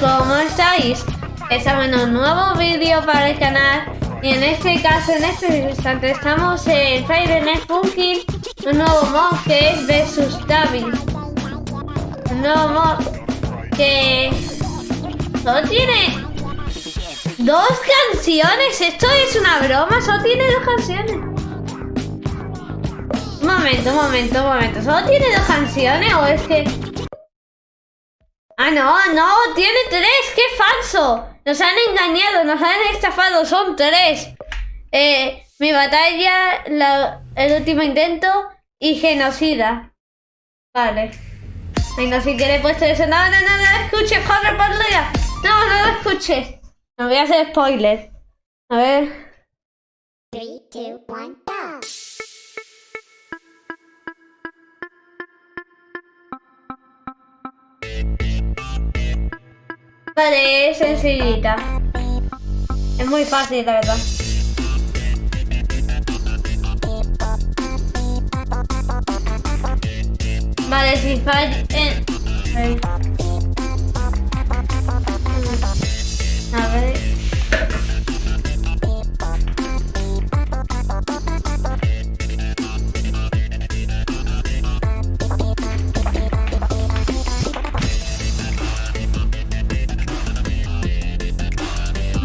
¿cómo estáis? Estamos en un nuevo vídeo para el canal y en este caso, en este instante, estamos en Fire Night Funkin, un nuevo mod que es Versus David. Un nuevo mod que solo tiene dos canciones. Esto es una broma, solo tiene dos canciones. Un momento, un momento, un momento. ¿Solo tiene dos canciones o es que Ah, no, no, tiene tres, qué falso. Nos han engañado, nos han estafado, son tres. Eh, mi batalla, el último intento y genocida. Vale. Venga, si quieres puesto eso. No, no, no, no escuches, corre por. No, no lo escuches. Me voy a hacer spoiler. A ver. 3, 2, 1, go. Vale, es sencillita. Es muy fácil, la verdad. Vale, si falla... Eh,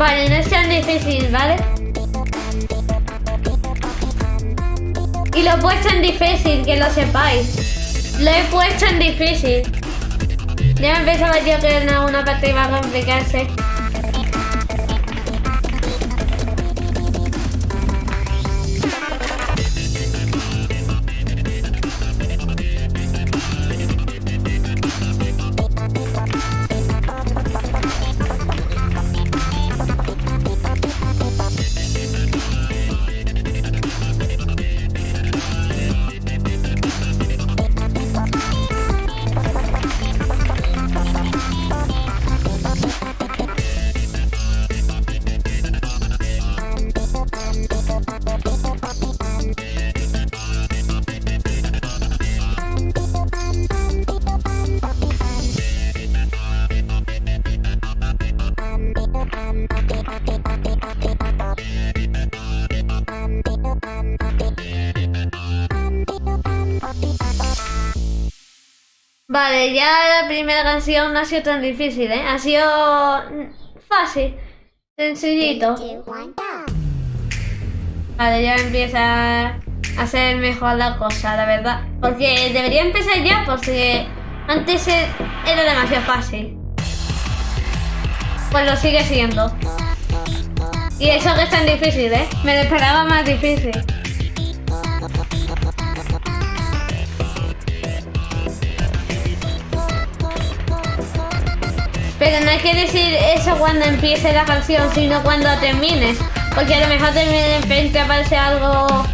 Vale, no es tan difícil, ¿vale? Y lo he puesto en difícil, que lo sepáis. Lo he puesto en difícil. Ya me pensaba yo que en una parte iba a complicarse. Vale, ya la primera canción no ha sido tan difícil, ¿eh? Ha sido fácil, sencillito. Vale, ya empieza a ser mejor la cosa, la verdad. Porque debería empezar ya, porque antes era demasiado fácil. Pues lo sigue siendo. Y eso que es tan difícil, ¿eh? Me lo esperaba más difícil. Pero no hay que decir eso cuando empiece la canción, sino cuando termines. Porque a lo mejor de repente aparece algo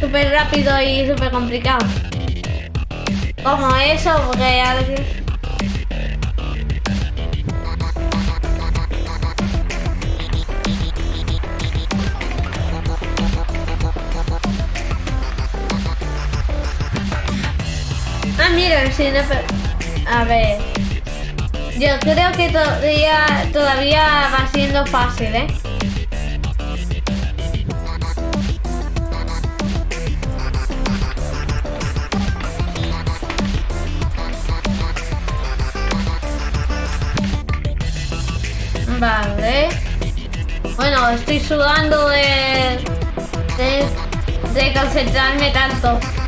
súper rápido y súper complicado. Como eso, porque alguien... A ver... Yo creo que todavía, todavía va siendo fácil, ¿eh? Vale. Bueno, estoy sudando de, de concentrarme tanto.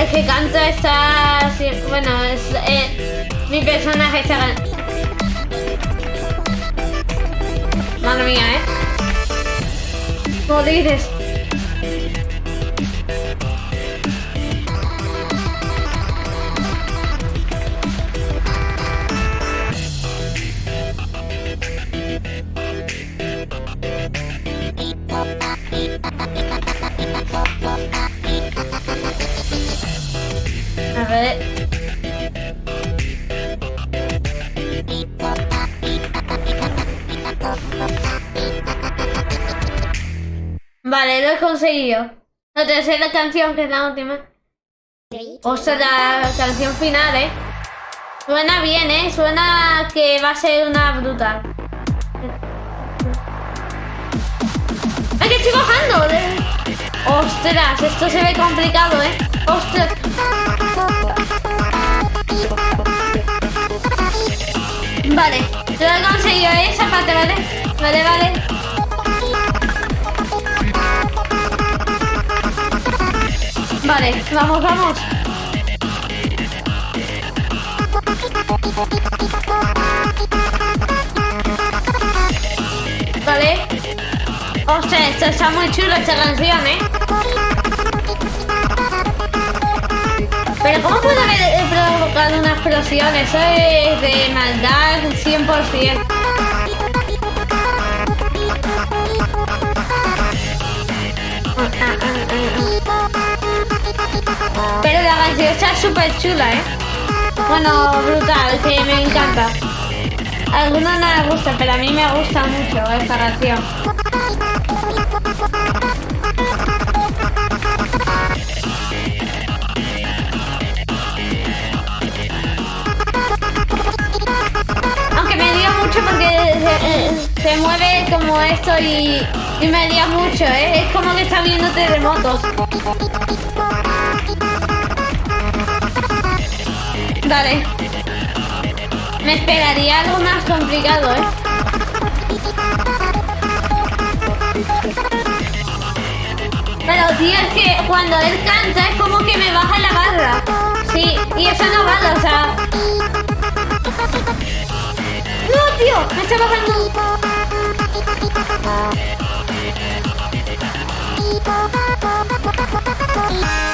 El que canta está... Bueno, es, eh, mi personaje está... Madre mía, ¿eh? ¿Cómo Vale, lo he conseguido. La tercera canción, que es la última. O sea, la canción final, ¿eh? Suena bien, ¿eh? Suena que va a ser una brutal. ¡Ay, que estoy bajando! ¡Ostras! Esto se ve complicado, ¿eh? ¡Ostras! Vale, lo he conseguido, ¿eh? Esa parte, ¿vale? Vale, vale. Vale, vamos, vamos. Vale. Ostras, esto está muy chulo esta canción, ¿eh? Pero ¿cómo puede una explosión? Eso es de maldad 100%. Pero la canción está súper chula, ¿eh? Bueno, brutal, que me encanta. Algunos no les gusta, pero a mí me gusta mucho esta canción. Porque se, mueve como esto y, y me dio mucho, ¿eh? Es como que está viendo terremotos. Vale. Me esperaría algo más complicado, ¿eh? Pero, tío, es que cuando él canta es como que me baja la barra. Sí, y eso no vale, o sea... ¡No, tío! Me está bajando... ¡Ostras!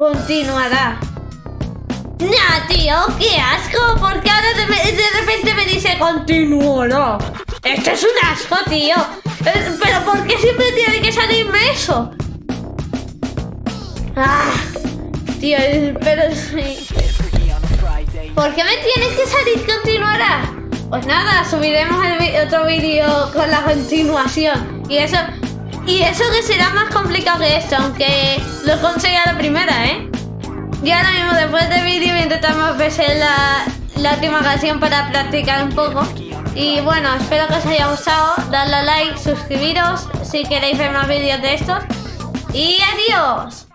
Continuará. Nah, tío, qué asco, porque ahora de, repente me dice continuará. Esto es un asco, tío. Eh, pero ¿por qué siempre tiene que salirme eso? Ah, tío, pero sí. ¿Por qué me tienes que salir continuará? Pues nada, subiremos otro vídeo con la continuación. Y eso, y eso que será más complicado que esto, aunque lo consiga la primera, ¿eh? Y ahora mismo después del vídeo intentamos ver la, la última canción para practicar un poco. Y bueno, espero que os haya gustado. Dadle a like, suscribiros si queréis ver más vídeos de estos. Y adiós.